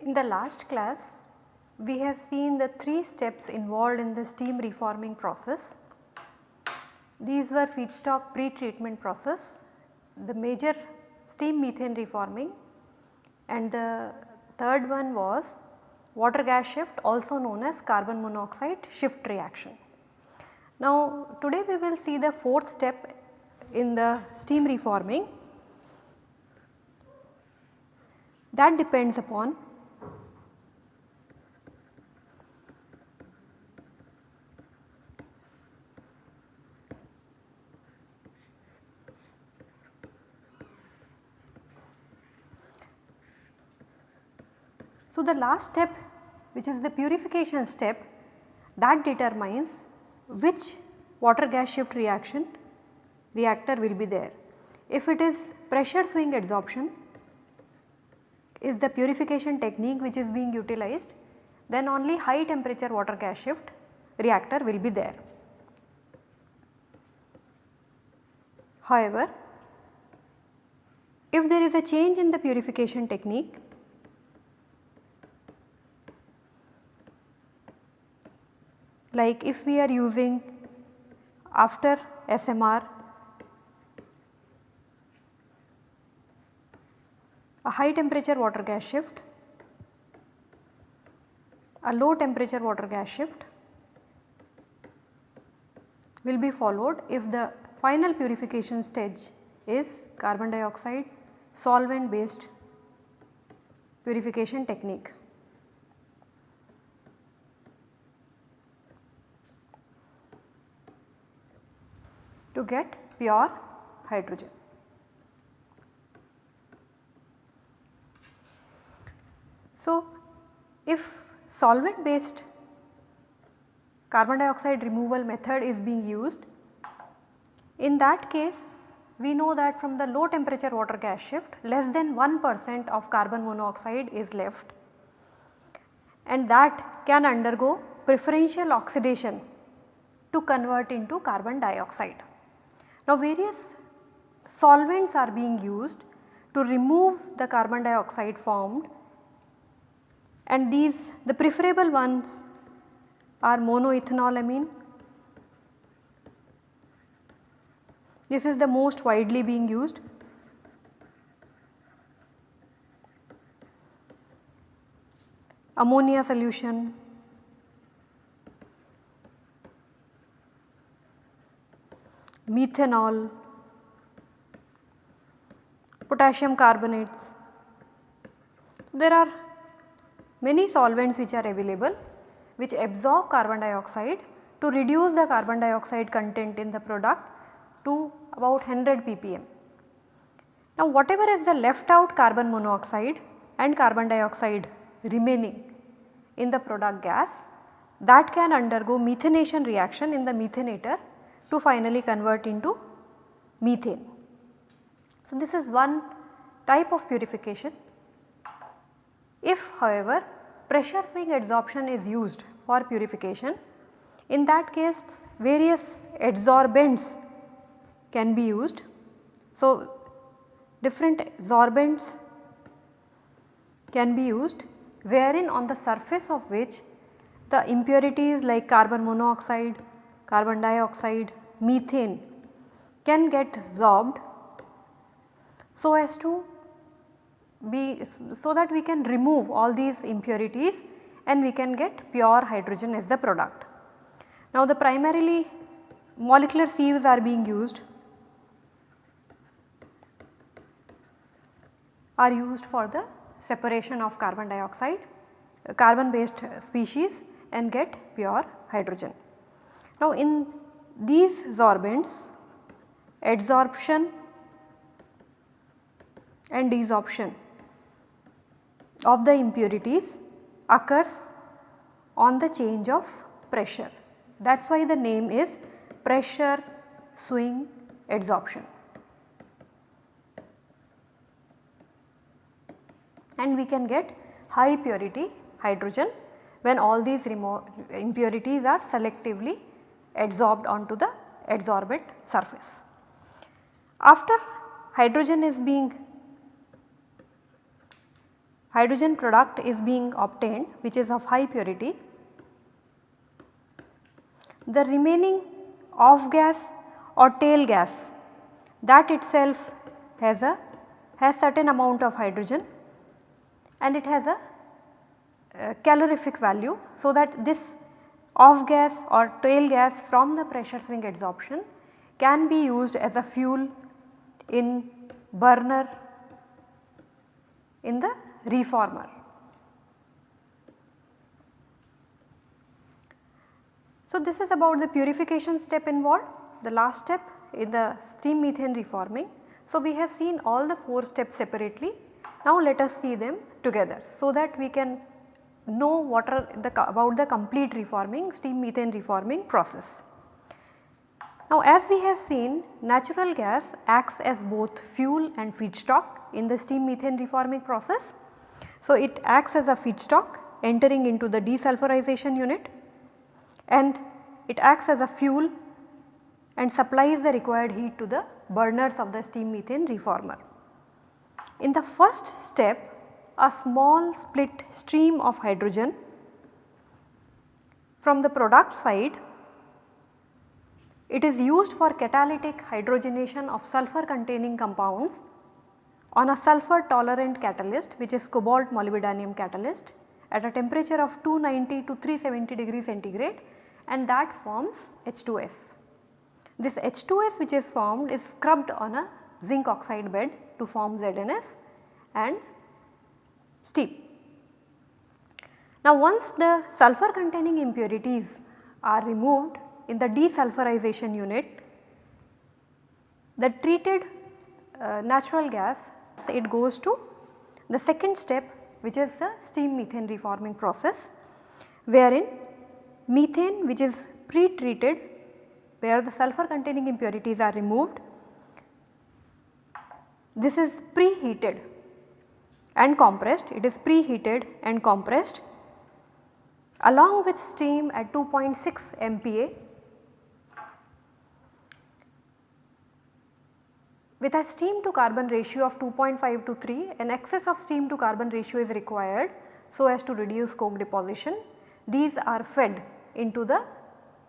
In the last class we have seen the 3 steps involved in the steam reforming process. These were feedstock pre-treatment process, the major steam methane reforming and the third one was water gas shift also known as carbon monoxide shift reaction. Now today we will see the fourth step in the steam reforming that depends upon So, the last step which is the purification step that determines which water gas shift reaction reactor will be there. If it is pressure swing adsorption is the purification technique which is being utilized then only high temperature water gas shift reactor will be there. However, if there is a change in the purification technique like if we are using after SMR a high temperature water gas shift, a low temperature water gas shift will be followed if the final purification stage is carbon dioxide solvent based purification technique. To get pure hydrogen. So, if solvent based carbon dioxide removal method is being used, in that case we know that from the low temperature water gas shift less than 1 percent of carbon monoxide is left and that can undergo preferential oxidation to convert into carbon dioxide. Now various solvents are being used to remove the carbon dioxide formed and these the preferable ones are monoethanolamine. This is the most widely being used. Ammonia solution, methanol, potassium carbonates. There are many solvents which are available which absorb carbon dioxide to reduce the carbon dioxide content in the product to about 100 ppm. Now whatever is the left out carbon monoxide and carbon dioxide remaining in the product gas that can undergo methanation reaction in the methanator to finally convert into methane. So, this is one type of purification. If however, pressure swing adsorption is used for purification, in that case various adsorbents can be used. So, different adsorbents can be used wherein on the surface of which the impurities like carbon monoxide, carbon dioxide, methane can get absorbed so as to be so that we can remove all these impurities and we can get pure hydrogen as the product. Now the primarily molecular sieves are being used are used for the separation of carbon dioxide carbon based species and get pure hydrogen. Now in these sorbents adsorption and desorption of the impurities occurs on the change of pressure. That is why the name is pressure swing adsorption. and we can get high purity hydrogen when all these impurities are selectively adsorbed onto the adsorbent surface. After hydrogen is being hydrogen product is being obtained which is of high purity, the remaining off gas or tail gas that itself has a has certain amount of hydrogen and it has a, a calorific value. So, that this off gas or tail gas from the pressure swing adsorption can be used as a fuel in burner in the reformer. So, this is about the purification step involved the last step in the steam methane reforming. So, we have seen all the 4 steps separately now let us see them together so that we can know what are the about the complete reforming steam methane reforming process. Now as we have seen natural gas acts as both fuel and feedstock in the steam methane reforming process. So it acts as a feedstock entering into the desulfurization unit and it acts as a fuel and supplies the required heat to the burners of the steam methane reformer. In the first step a small split stream of hydrogen from the product side it is used for catalytic hydrogenation of sulfur containing compounds on a sulfur tolerant catalyst which is cobalt molybdenum catalyst at a temperature of 290 to 370 degree centigrade and that forms H2S. This H2S which is formed is scrubbed on a zinc oxide bed to form ZNS and steam. Now once the sulfur containing impurities are removed in the desulfurization unit, the treated uh, natural gas it goes to the second step which is the steam methane reforming process wherein methane which is pre-treated where the sulfur containing impurities are removed this is preheated and compressed, it is preheated and compressed along with steam at 2.6 MPa with a steam to carbon ratio of 2.5 to 3 an excess of steam to carbon ratio is required so as to reduce coke deposition. These are fed into the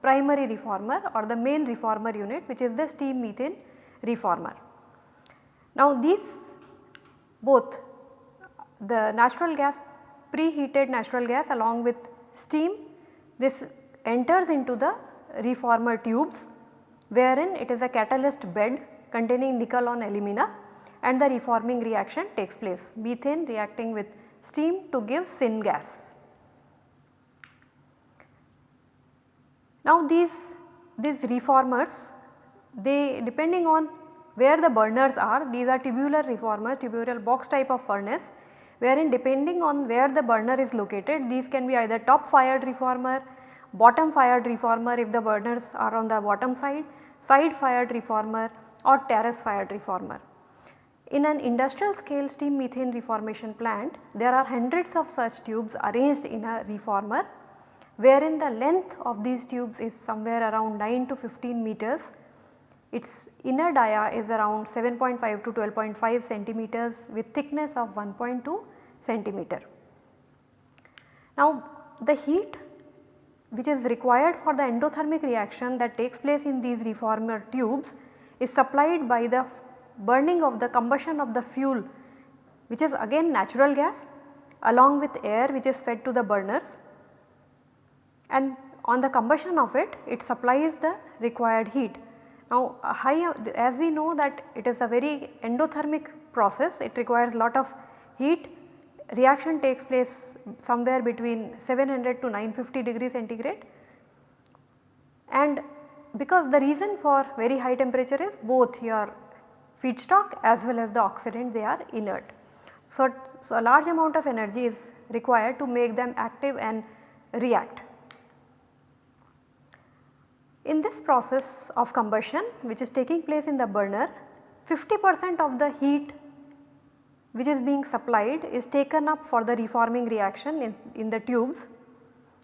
primary reformer or the main reformer unit which is the steam methane reformer. Now these both the natural gas preheated natural gas along with steam this enters into the reformer tubes wherein it is a catalyst bed containing nickel on alumina and the reforming reaction takes place methane reacting with steam to give syngas. Now these, these reformers they depending on where the burners are these are tubular reformers tubular box type of furnace wherein depending on where the burner is located these can be either top fired reformer, bottom fired reformer if the burners are on the bottom side, side fired reformer or terrace fired reformer. In an industrial scale steam methane reformation plant there are hundreds of such tubes arranged in a reformer wherein the length of these tubes is somewhere around 9 to 15 meters its inner dia is around 7.5 to 12.5 centimeters with thickness of 1.2 centimeter. Now the heat which is required for the endothermic reaction that takes place in these reformer tubes is supplied by the burning of the combustion of the fuel which is again natural gas along with air which is fed to the burners and on the combustion of it, it supplies the required heat. Now high as we know that it is a very endothermic process it requires a lot of heat reaction takes place somewhere between 700 to 950 degree centigrade and because the reason for very high temperature is both your feedstock as well as the oxidant they are inert. So, so a large amount of energy is required to make them active and react. In this process of combustion which is taking place in the burner 50 percent of the heat which is being supplied is taken up for the reforming reaction in, in the tubes.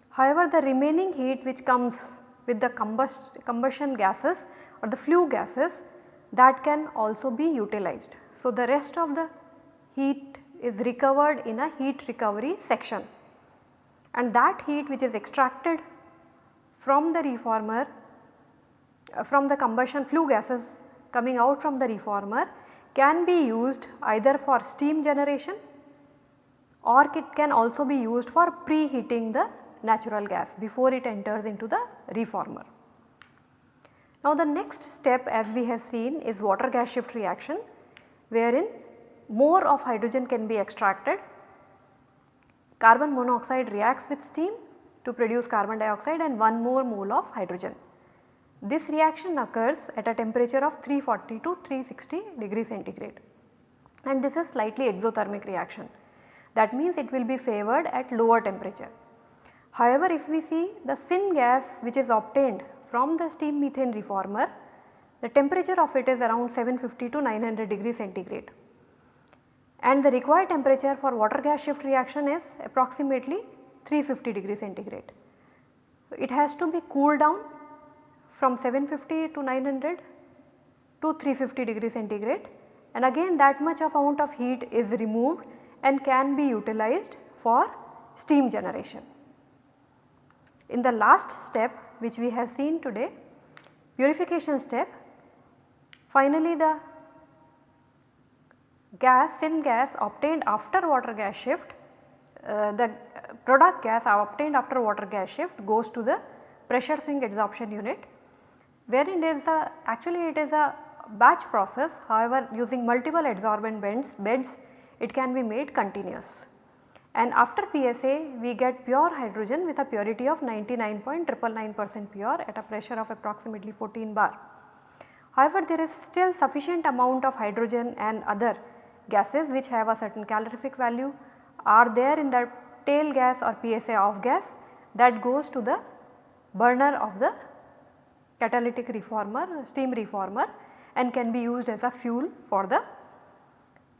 However, the remaining heat which comes with the combust, combustion gases or the flue gases that can also be utilized. So, the rest of the heat is recovered in a heat recovery section and that heat which is extracted from the reformer uh, from the combustion flue gases coming out from the reformer can be used either for steam generation or it can also be used for preheating the natural gas before it enters into the reformer. Now the next step as we have seen is water gas shift reaction wherein more of hydrogen can be extracted. Carbon monoxide reacts with steam to produce carbon dioxide and one more mole of hydrogen. This reaction occurs at a temperature of 340 to 360 degree centigrade and this is slightly exothermic reaction. That means it will be favored at lower temperature. However, if we see the syn gas which is obtained from the steam methane reformer, the temperature of it is around 750 to 900 degree centigrade and the required temperature for water gas shift reaction is approximately 350 degree centigrade. It has to be cooled down from 750 to 900 to 350 degree centigrade and again that much of amount of heat is removed and can be utilized for steam generation. In the last step which we have seen today purification step finally the gas syngas obtained after water gas shift uh, the product gas obtained after water gas shift goes to the pressure swing adsorption unit wherein there is a actually it is a batch process however using multiple adsorbent beds, beds it can be made continuous. And after PSA we get pure hydrogen with a purity of 99.999 percent pure at a pressure of approximately 14 bar. However, there is still sufficient amount of hydrogen and other gases which have a certain calorific value are there in the tail gas or PSA off gas that goes to the burner of the catalytic reformer, steam reformer and can be used as a fuel for the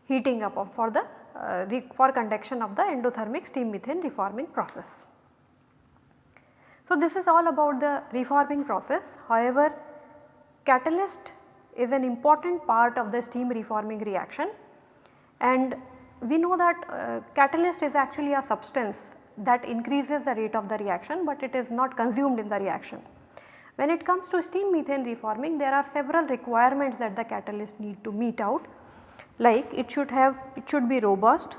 heating up of for the uh, for conduction of the endothermic steam methane reforming process. So, this is all about the reforming process. However, catalyst is an important part of the steam reforming reaction and we know that uh, catalyst is actually a substance that increases the rate of the reaction, but it is not consumed in the reaction. When it comes to steam methane reforming there are several requirements that the catalyst need to meet out. Like it should have it should be robust,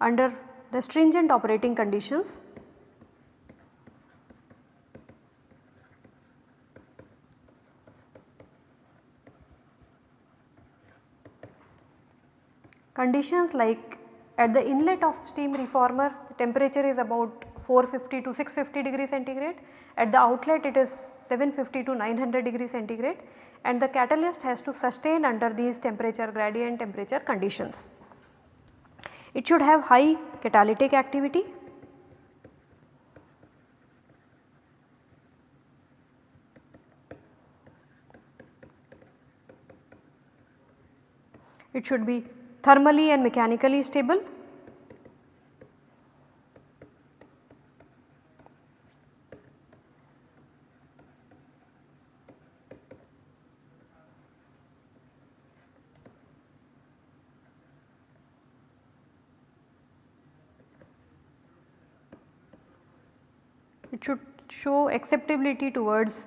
under the stringent operating conditions. Conditions like at the inlet of steam reformer the temperature is about 450 to 650 degree centigrade, at the outlet it is 750 to 900 degree centigrade. And the catalyst has to sustain under these temperature gradient temperature conditions. It should have high catalytic activity, it should be thermally and mechanically stable. It should show acceptability towards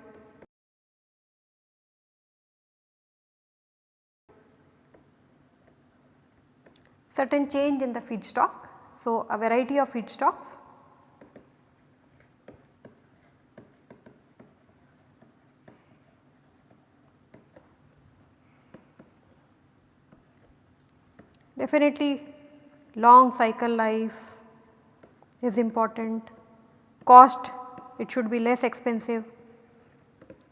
certain change in the feedstock. So, a variety of feedstocks. Definitely long cycle life is important, cost it should be less expensive,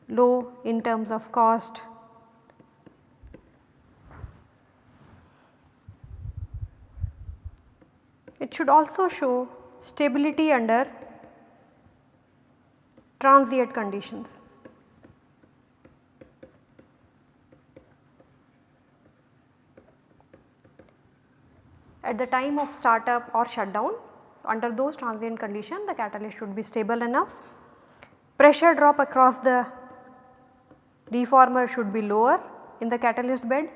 low in terms of cost should also show stability under transient conditions. At the time of startup or shutdown, under those transient conditions the catalyst should be stable enough. Pressure drop across the reformer should be lower in the catalyst bed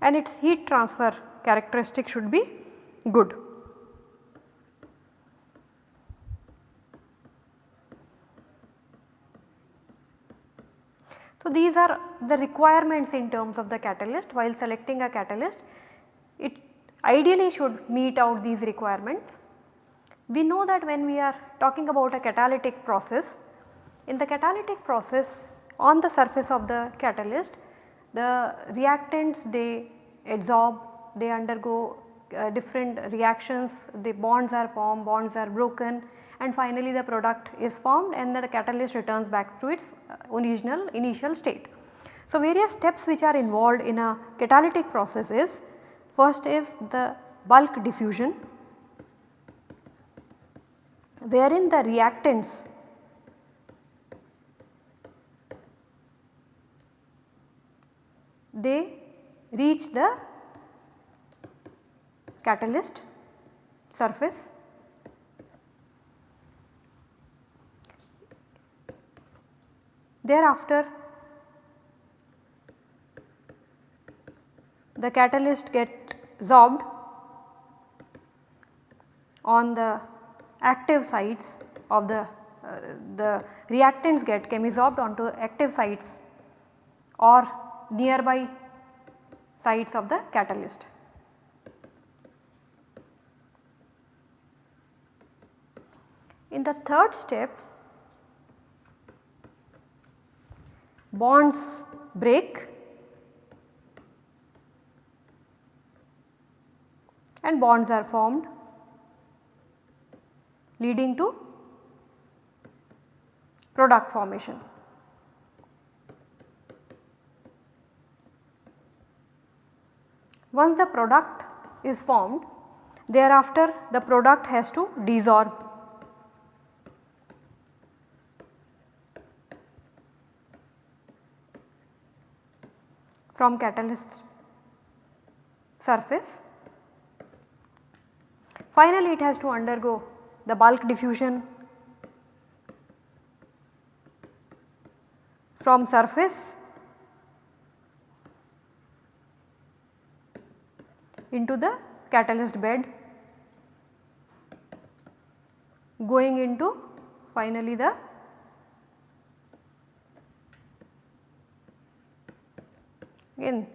and its heat transfer characteristic should be good. So, these are the requirements in terms of the catalyst while selecting a catalyst it ideally should meet out these requirements. We know that when we are talking about a catalytic process, in the catalytic process on the surface of the catalyst the reactants they adsorb, they undergo uh, different reactions, the bonds are formed, bonds are broken and finally the product is formed and the catalyst returns back to its uh, original initial state. So, various steps which are involved in a catalytic process is first is the bulk diffusion wherein the reactants they reach the catalyst surface Thereafter the catalyst get absorbed on the active sites of the uh, the reactants get chemisorbed onto active sites or nearby sites of the catalyst. In the third step bonds break and bonds are formed leading to product formation. Once the product is formed thereafter the product has to desorb from catalyst surface. Finally, it has to undergo the bulk diffusion from surface into the catalyst bed going into finally the again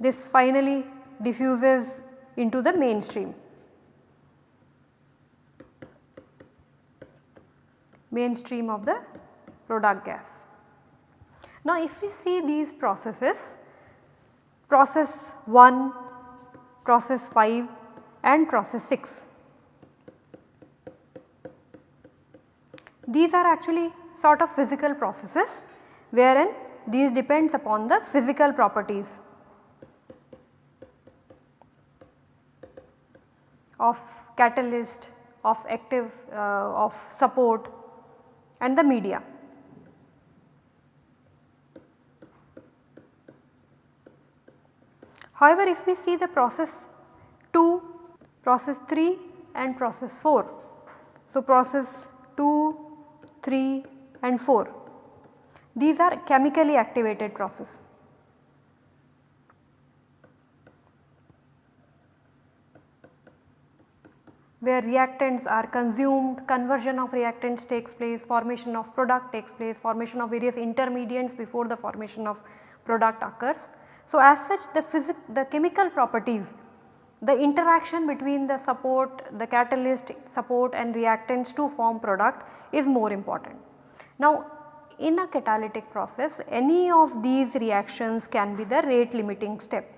this finally diffuses into the mainstream. mainstream of the product gas. Now if we see these processes, process 1, process 5 and process 6. These are actually sort of physical processes wherein these depends upon the physical properties of catalyst, of active, uh, of support and the media. However, if we see the process 2, process 3 and process 4. So, process 2, 3 and 4 these are chemically activated process. where reactants are consumed, conversion of reactants takes place, formation of product takes place, formation of various intermediates before the formation of product occurs. So, as such the physic the chemical properties, the interaction between the support, the catalyst support and reactants to form product is more important. Now, in a catalytic process any of these reactions can be the rate limiting step.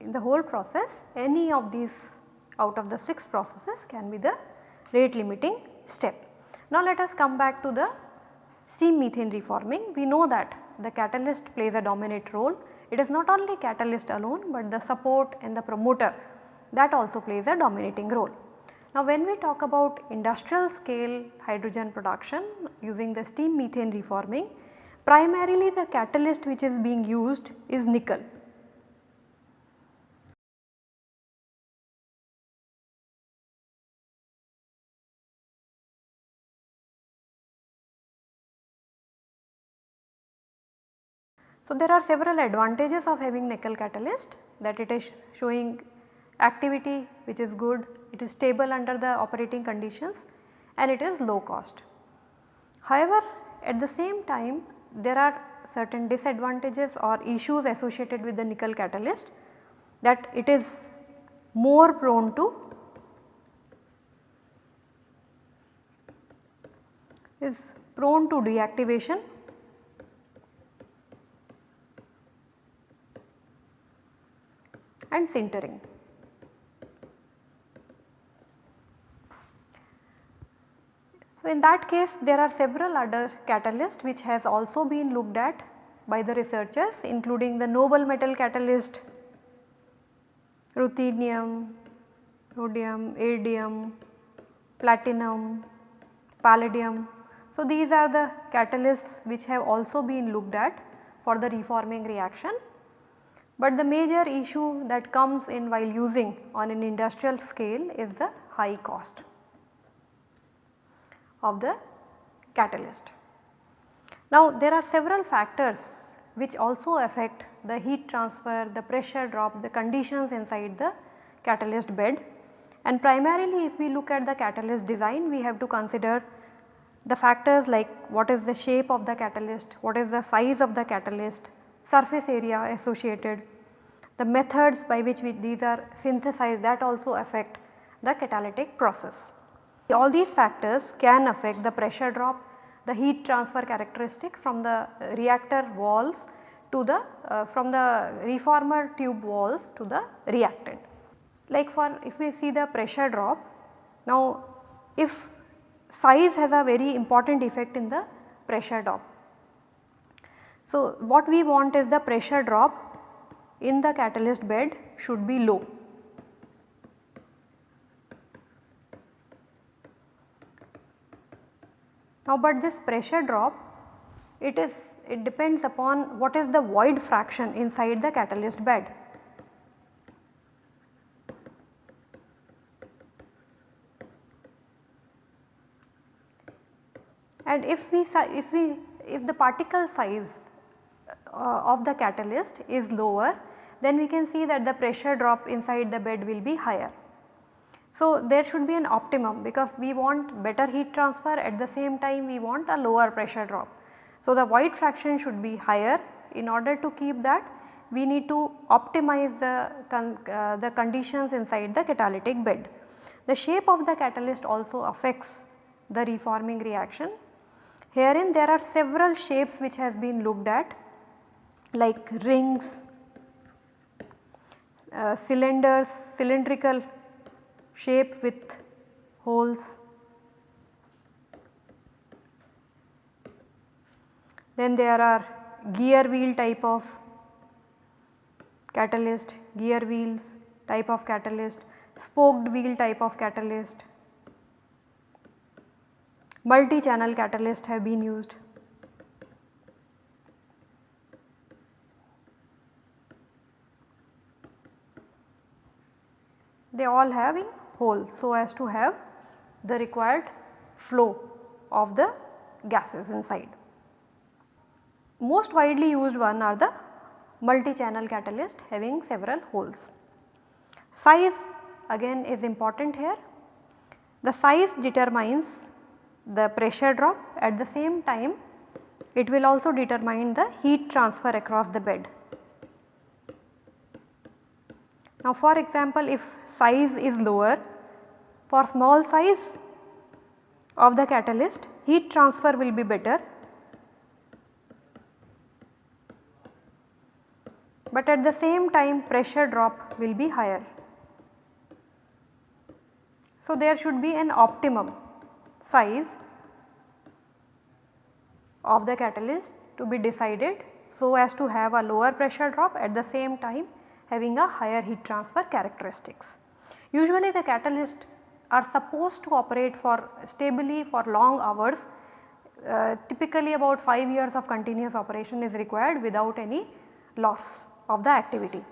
In the whole process any of these out of the 6 processes can be the rate limiting step. Now let us come back to the steam methane reforming. We know that the catalyst plays a dominant role it is not only catalyst alone but the support and the promoter that also plays a dominating role. Now when we talk about industrial scale hydrogen production using the steam methane reforming, primarily the catalyst which is being used is nickel. So, there are several advantages of having nickel catalyst that it is showing activity which is good, it is stable under the operating conditions and it is low cost. However, at the same time there are certain disadvantages or issues associated with the nickel catalyst that it is more prone to is prone to deactivation and sintering. So, in that case there are several other catalysts which has also been looked at by the researchers including the noble metal catalyst, ruthenium, rhodium, iridium, platinum, palladium. So, these are the catalysts which have also been looked at for the reforming reaction but the major issue that comes in while using on an industrial scale is the high cost of the catalyst. Now there are several factors which also affect the heat transfer, the pressure drop, the conditions inside the catalyst bed and primarily if we look at the catalyst design we have to consider the factors like what is the shape of the catalyst, what is the size of the catalyst, surface area associated, the methods by which we, these are synthesized that also affect the catalytic process. All these factors can affect the pressure drop, the heat transfer characteristic from the reactor walls to the uh, from the reformer tube walls to the reactant. Like for if we see the pressure drop, now if size has a very important effect in the pressure drop so, what we want is the pressure drop in the catalyst bed should be low. Now, but this pressure drop it is it depends upon what is the void fraction inside the catalyst bed. And if we if we if the particle size uh, of the catalyst is lower then we can see that the pressure drop inside the bed will be higher. So, there should be an optimum because we want better heat transfer at the same time we want a lower pressure drop. So, the void fraction should be higher in order to keep that we need to optimize the, con uh, the conditions inside the catalytic bed. The shape of the catalyst also affects the reforming reaction. Herein there are several shapes which has been looked at like rings, uh, cylinders, cylindrical shape with holes. Then there are gear wheel type of catalyst, gear wheels type of catalyst, spoked wheel type of catalyst, multi-channel catalyst have been used. They all having holes so as to have the required flow of the gases inside. Most widely used one are the multi-channel catalyst having several holes. Size again is important here. The size determines the pressure drop at the same time it will also determine the heat transfer across the bed. Now for example if size is lower for small size of the catalyst heat transfer will be better but at the same time pressure drop will be higher. So there should be an optimum size of the catalyst to be decided so as to have a lower pressure drop at the same time having a higher heat transfer characteristics. Usually the catalyst are supposed to operate for stably for long hours uh, typically about 5 years of continuous operation is required without any loss of the activity.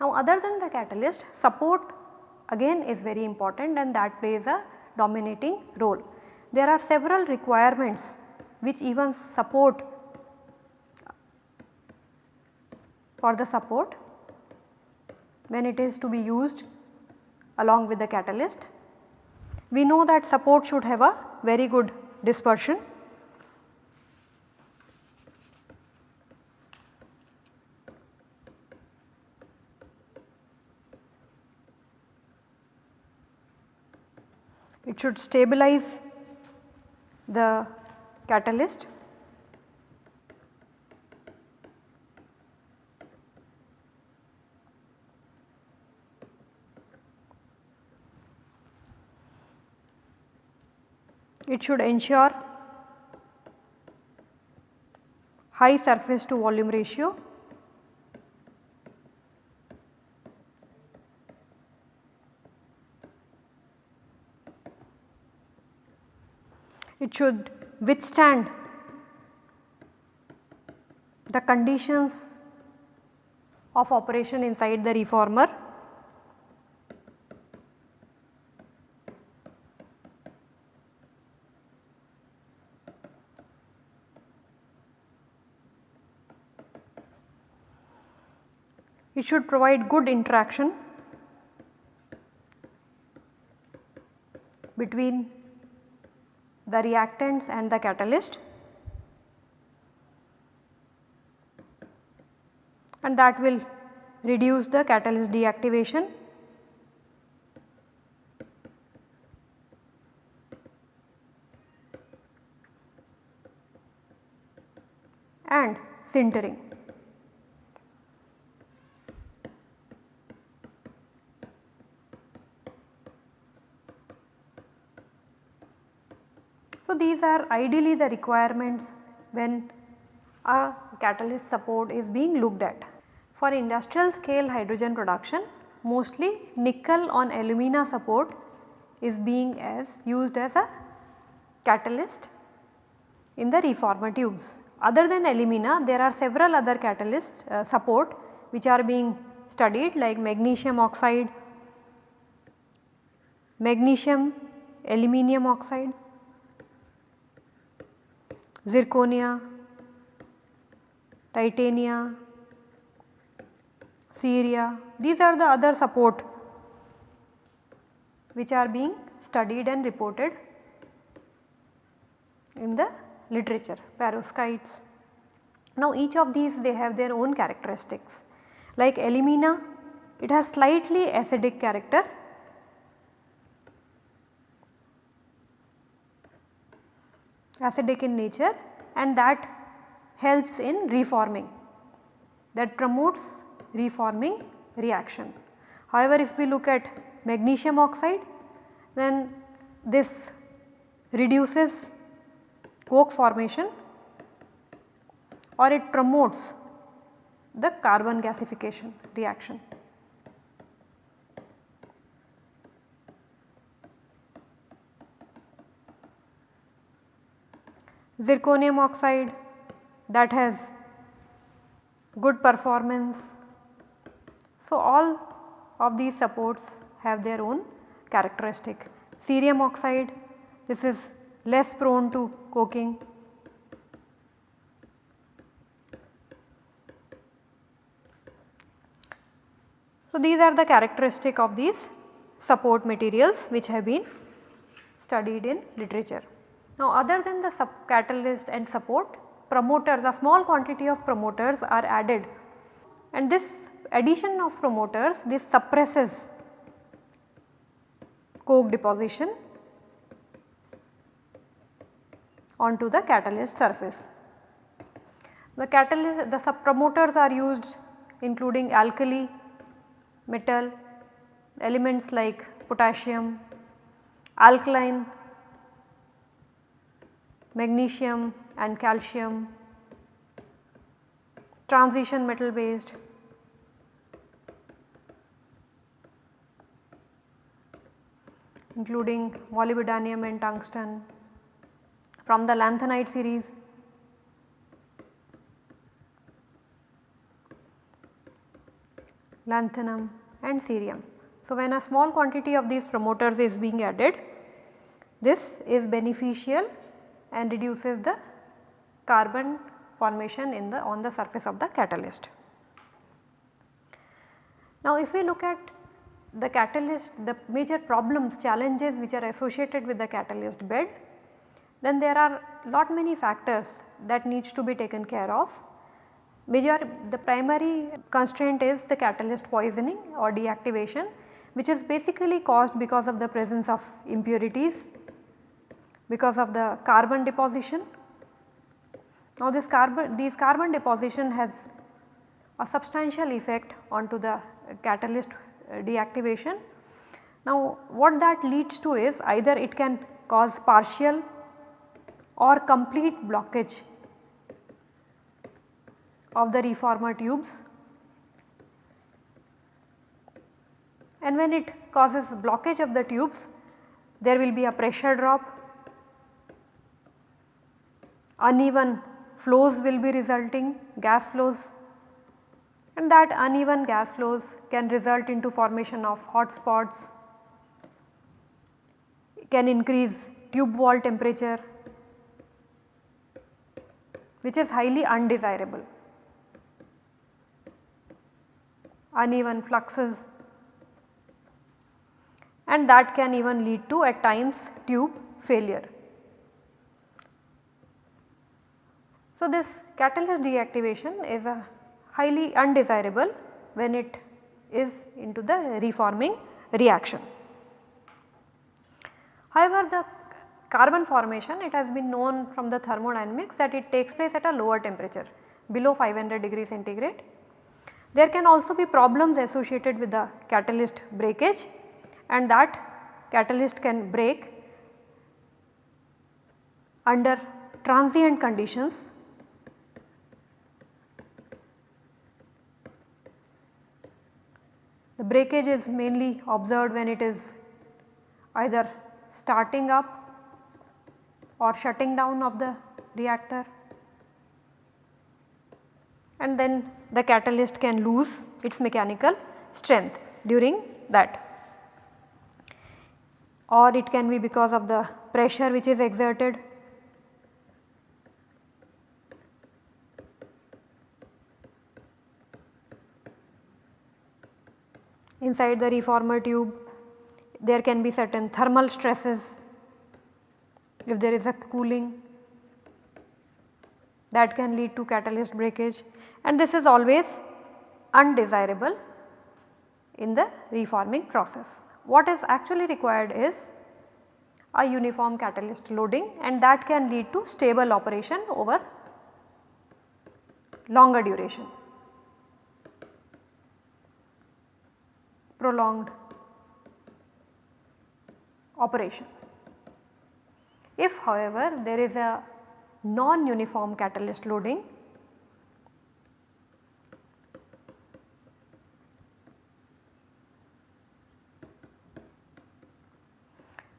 Now other than the catalyst support again is very important and that plays a dominating role. There are several requirements which even support for the support when it is to be used along with the catalyst. We know that support should have a very good dispersion. It should stabilize the catalyst it should ensure high surface to volume ratio. It should withstand the conditions of operation inside the reformer It should provide good interaction between the reactants and the catalyst and that will reduce the catalyst deactivation and sintering. So, these are ideally the requirements when a catalyst support is being looked at. For industrial scale hydrogen production mostly nickel on alumina support is being as used as a catalyst in the reformer tubes. Other than alumina there are several other catalyst uh, support which are being studied like magnesium oxide, magnesium aluminium oxide zirconia, titania, ceria these are the other support which are being studied and reported in the literature perovskites. Now each of these they have their own characteristics. Like alumina it has slightly acidic character acidic in nature and that helps in reforming that promotes reforming reaction. However, if we look at magnesium oxide then this reduces coke formation or it promotes the carbon gasification reaction. Zirconium oxide that has good performance. So, all of these supports have their own characteristic. Cerium oxide this is less prone to coking. So, these are the characteristic of these support materials which have been studied in literature. Now other than the catalyst and support promoters a small quantity of promoters are added and this addition of promoters this suppresses coke deposition onto the catalyst surface. The catalyst the sub promoters are used including alkali, metal, elements like potassium, alkaline magnesium and calcium, transition metal based. including molybdenum and tungsten from the lanthanide series. lanthanum and cerium. So, when a small quantity of these promoters is being added, this is beneficial and reduces the carbon formation in the on the surface of the catalyst. Now, if we look at the catalyst the major problems challenges which are associated with the catalyst bed then there are lot many factors that needs to be taken care of. Major the primary constraint is the catalyst poisoning or deactivation which is basically caused because of the presence of impurities because of the carbon deposition. Now this carbon these carbon deposition has a substantial effect onto the catalyst uh, deactivation. Now what that leads to is either it can cause partial or complete blockage of the reformer tubes and when it causes blockage of the tubes there will be a pressure drop, uneven flows will be resulting gas flows and that uneven gas flows can result into formation of hot spots, can increase tube wall temperature which is highly undesirable. Uneven fluxes and that can even lead to at times tube failure. So, this catalyst deactivation is a highly undesirable when it is into the reforming reaction. However, the carbon formation it has been known from the thermodynamics that it takes place at a lower temperature below 500 degree centigrade. There can also be problems associated with the catalyst breakage and that catalyst can break under transient conditions The breakage is mainly observed when it is either starting up or shutting down of the reactor. And then the catalyst can lose its mechanical strength during that. Or it can be because of the pressure which is exerted inside the reformer tube there can be certain thermal stresses if there is a cooling that can lead to catalyst breakage and this is always undesirable in the reforming process. What is actually required is a uniform catalyst loading and that can lead to stable operation over longer duration. Prolonged operation. If however there is a non-uniform catalyst loading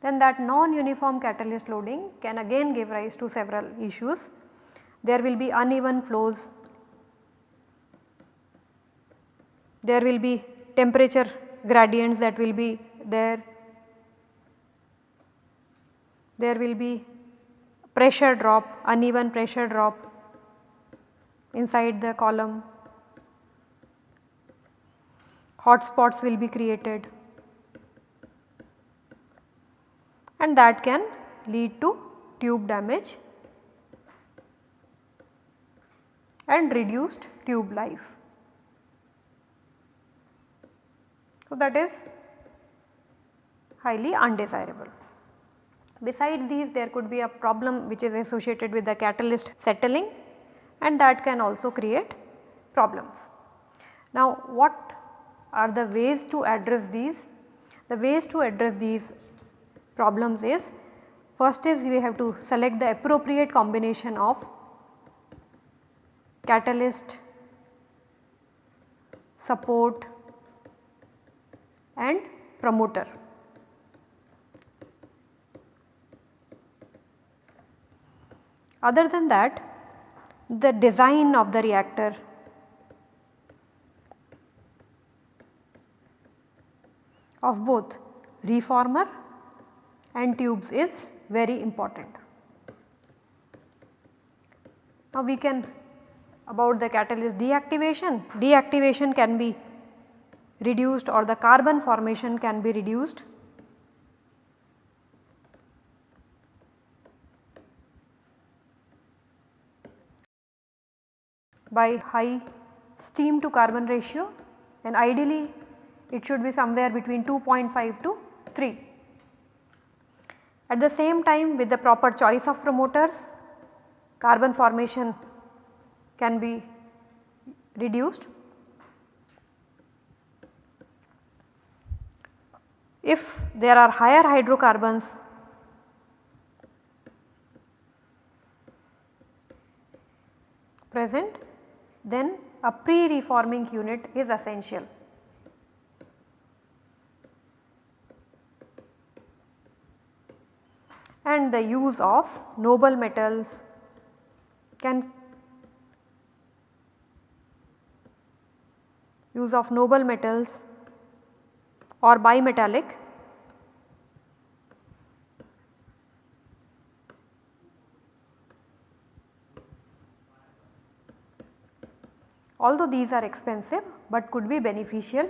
then that non-uniform catalyst loading can again give rise to several issues. There will be uneven flows, there will be temperature gradients that will be there. There will be pressure drop, uneven pressure drop inside the column. Hot spots will be created and that can lead to tube damage and reduced tube life. So, that is highly undesirable. Besides these there could be a problem which is associated with the catalyst settling and that can also create problems. Now what are the ways to address these? The ways to address these problems is first is we have to select the appropriate combination of catalyst, support and promoter. Other than that the design of the reactor of both reformer and tubes is very important. Now we can about the catalyst deactivation, deactivation can be reduced or the carbon formation can be reduced by high steam to carbon ratio and ideally it should be somewhere between 2.5 to 3. At the same time with the proper choice of promoters carbon formation can be reduced. If there are higher hydrocarbons present then a pre-reforming unit is essential. And the use of noble metals can use of noble metals or bimetallic although these are expensive but could be beneficial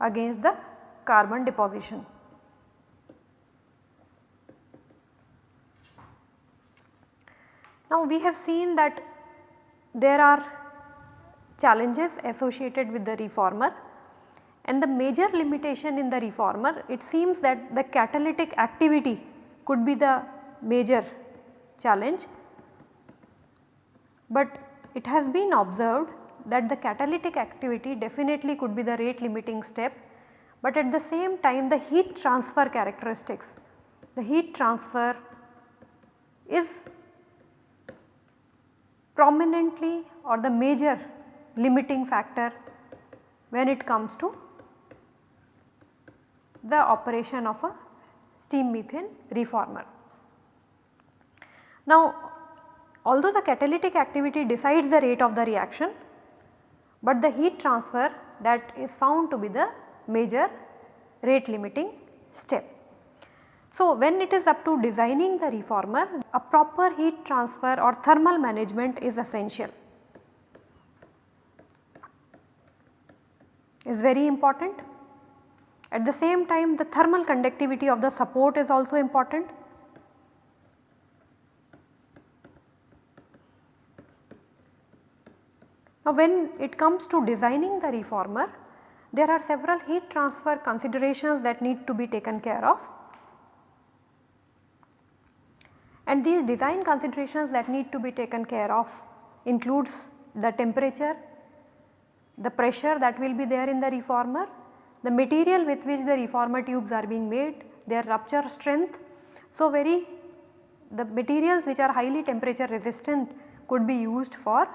against the carbon deposition. Now we have seen that there are challenges associated with the reformer and the major limitation in the reformer it seems that the catalytic activity could be the major challenge. But it has been observed that the catalytic activity definitely could be the rate limiting step, but at the same time the heat transfer characteristics, the heat transfer is prominently or the major limiting factor when it comes to the operation of a steam methane reformer. Now although the catalytic activity decides the rate of the reaction, but the heat transfer that is found to be the major rate limiting step. So, when it is up to designing the reformer a proper heat transfer or thermal management is essential. is very important. At the same time the thermal conductivity of the support is also important Now when it comes to designing the reformer, there are several heat transfer considerations that need to be taken care of. And these design considerations that need to be taken care of includes the temperature, the pressure that will be there in the reformer, the material with which the reformer tubes are being made, their rupture strength. So, very the materials which are highly temperature resistant could be used for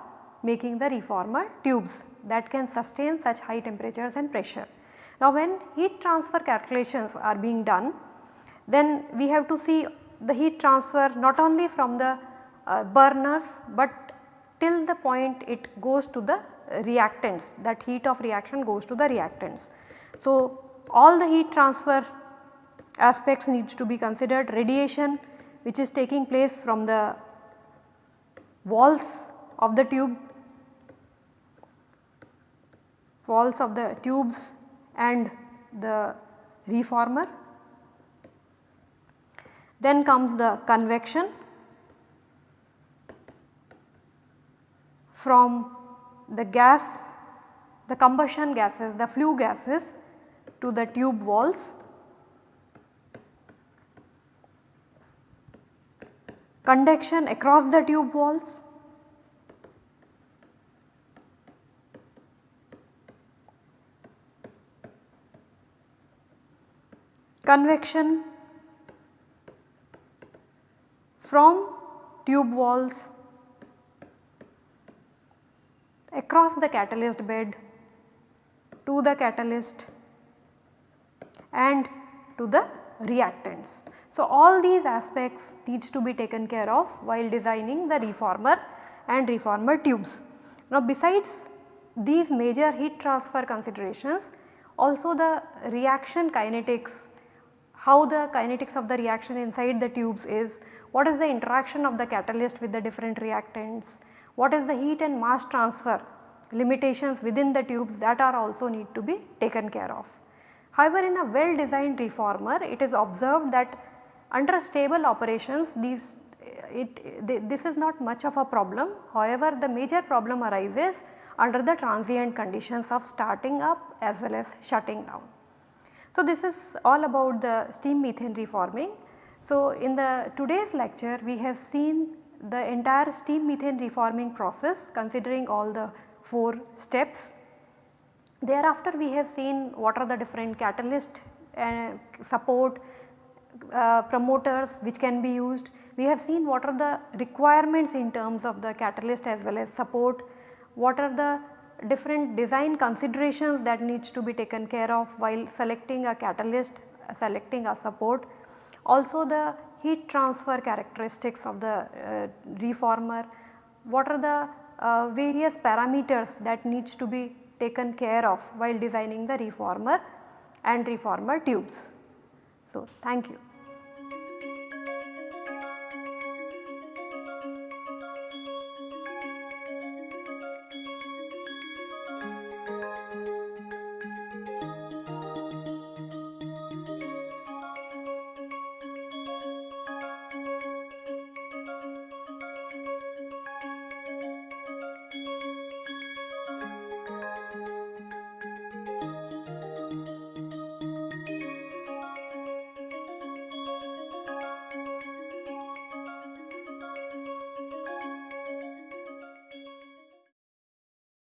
making the reformer tubes that can sustain such high temperatures and pressure. Now when heat transfer calculations are being done then we have to see the heat transfer not only from the uh, burners but till the point it goes to the reactants that heat of reaction goes to the reactants. So all the heat transfer aspects needs to be considered radiation which is taking place from the walls of the tube walls of the tubes and the reformer. Then comes the convection from the gas, the combustion gases, the flue gases to the tube walls. Conduction across the tube walls convection from tube walls across the catalyst bed to the catalyst and to the reactants. So, all these aspects needs to be taken care of while designing the reformer and reformer tubes. Now besides these major heat transfer considerations also the reaction kinetics, how the kinetics of the reaction inside the tubes is, what is the interaction of the catalyst with the different reactants, what is the heat and mass transfer limitations within the tubes that are also need to be taken care of. However, in a well designed reformer it is observed that under stable operations these it, this is not much of a problem. However, the major problem arises under the transient conditions of starting up as well as shutting down. So, this is all about the steam methane reforming. So, in the today's lecture we have seen the entire steam methane reforming process considering all the 4 steps. Thereafter we have seen what are the different catalyst uh, support uh, promoters which can be used. We have seen what are the requirements in terms of the catalyst as well as support, what are the different design considerations that needs to be taken care of while selecting a catalyst, selecting a support. Also the heat transfer characteristics of the uh, reformer, what are the uh, various parameters that needs to be taken care of while designing the reformer and reformer tubes. So, thank you.